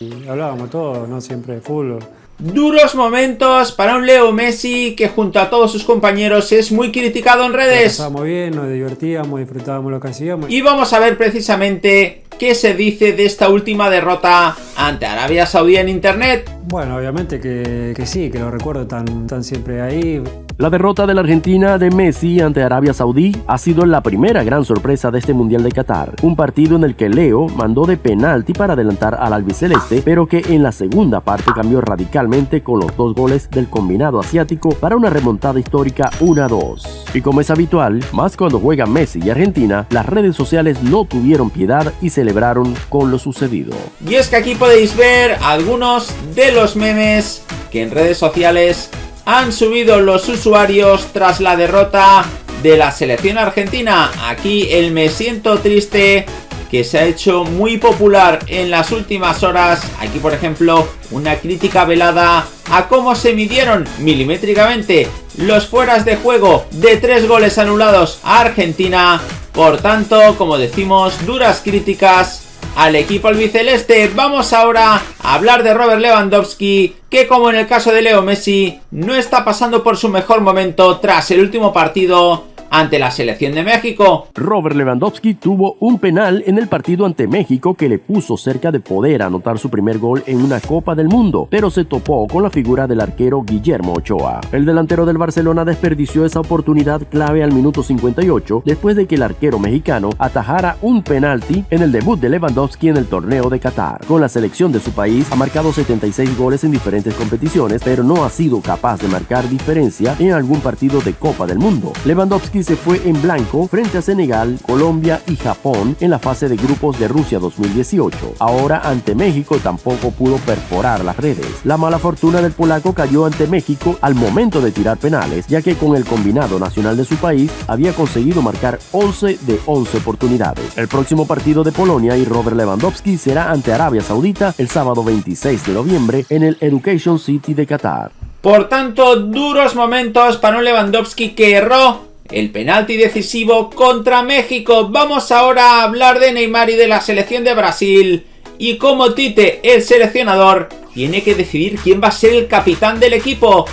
Y hablábamos todo, no siempre de fútbol. Duros momentos para un Leo Messi que junto a todos sus compañeros es muy criticado en redes. Estábamos bien, nos divertíamos, disfrutábamos lo que hacíamos. Y vamos a ver precisamente qué se dice de esta última derrota ante Arabia Saudí en internet. Bueno, obviamente que, que sí, que lo recuerdo tan, tan siempre ahí. La derrota de la Argentina de Messi ante Arabia Saudí ha sido la primera gran sorpresa de este Mundial de Qatar. Un partido en el que Leo mandó de penalti para adelantar al albiceleste, pero que en la segunda parte cambió radicalmente con los dos goles del combinado asiático para una remontada histórica 1-2. Y como es habitual, más cuando juegan Messi y Argentina, las redes sociales no tuvieron piedad y celebraron con lo sucedido. Y es que aquí podéis ver algunos de los memes que en redes sociales han subido los usuarios tras la derrota de la selección argentina. Aquí el me siento triste que se ha hecho muy popular en las últimas horas. Aquí por ejemplo una crítica velada a cómo se midieron milimétricamente los fueras de juego de tres goles anulados a Argentina. Por tanto, como decimos, duras críticas al equipo albiceleste. Vamos ahora a hablar de Robert Lewandowski, que como en el caso de Leo Messi, no está pasando por su mejor momento tras el último partido ante la selección de México. Robert Lewandowski tuvo un penal en el partido ante México que le puso cerca de poder anotar su primer gol en una Copa del Mundo, pero se topó con la figura del arquero Guillermo Ochoa. El delantero del Barcelona desperdició esa oportunidad clave al minuto 58 después de que el arquero mexicano atajara un penalti en el debut de Lewandowski en el torneo de Qatar. Con la selección de su país ha marcado 76 goles en diferentes competiciones, pero no ha sido capaz de marcar diferencia en algún partido de Copa del Mundo. Lewandowski se fue en blanco frente a Senegal, Colombia y Japón en la fase de grupos de Rusia 2018. Ahora ante México tampoco pudo perforar las redes. La mala fortuna del polaco cayó ante México al momento de tirar penales, ya que con el combinado nacional de su país había conseguido marcar 11 de 11 oportunidades. El próximo partido de Polonia y Robert Lewandowski será ante Arabia Saudita el sábado 26 de noviembre en el Education City de Qatar. Por tanto, duros momentos para un Lewandowski que erró el penalti decisivo contra México. Vamos ahora a hablar de Neymar y de la selección de Brasil. Y como Tite, el seleccionador, tiene que decidir quién va a ser el capitán del equipo.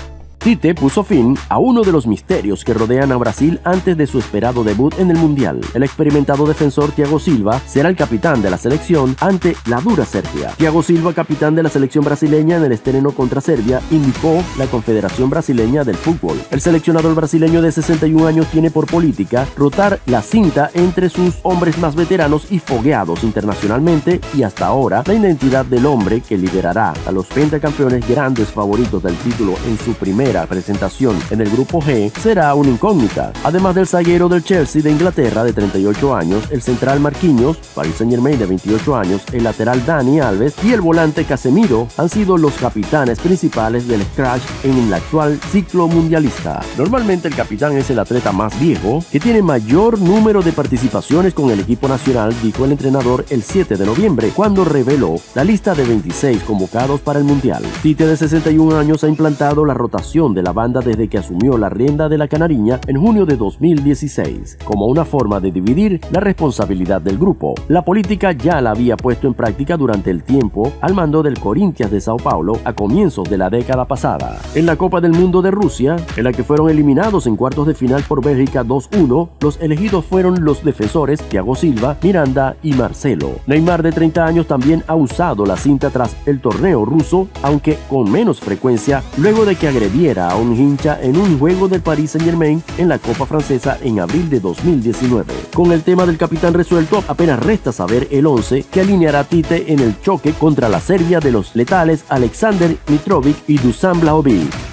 Tite puso fin a uno de los misterios que rodean a Brasil antes de su esperado debut en el Mundial. El experimentado defensor Thiago Silva será el capitán de la selección ante la dura Serbia. Thiago Silva, capitán de la selección brasileña en el estreno contra Serbia, indicó la Confederación Brasileña del Fútbol. El seleccionador brasileño de 61 años tiene por política rotar la cinta entre sus hombres más veteranos y fogueados internacionalmente y hasta ahora la identidad del hombre que liderará a los pentacampeones grandes favoritos del título en su primera presentación en el grupo G será una incógnita. Además del zaguero del Chelsea de Inglaterra de 38 años, el central Marquinhos, Paris Saint Germain de 28 años, el lateral Dani Alves y el volante Casemiro han sido los capitanes principales del Scratch en el actual ciclo mundialista. Normalmente el capitán es el atleta más viejo que tiene mayor número de participaciones con el equipo nacional, dijo el entrenador el 7 de noviembre, cuando reveló la lista de 26 convocados para el Mundial. Tite de 61 años ha implantado la rotación de la banda desde que asumió la rienda de la Canariña en junio de 2016, como una forma de dividir la responsabilidad del grupo. La política ya la había puesto en práctica durante el tiempo al mando del Corinthians de Sao Paulo a comienzos de la década pasada. En la Copa del Mundo de Rusia, en la que fueron eliminados en cuartos de final por Bélgica 2-1, los elegidos fueron los defensores Thiago Silva, Miranda y Marcelo. Neymar de 30 años también ha usado la cinta tras el torneo ruso, aunque con menos frecuencia, luego de que agrediera a un hincha en un juego del Paris Saint Germain en la Copa Francesa en abril de 2019. Con el tema del capitán resuelto, apenas resta saber el 11 que alineará Tite en el choque contra la Serbia de los letales Alexander Mitrovic y Dusan Blaovic.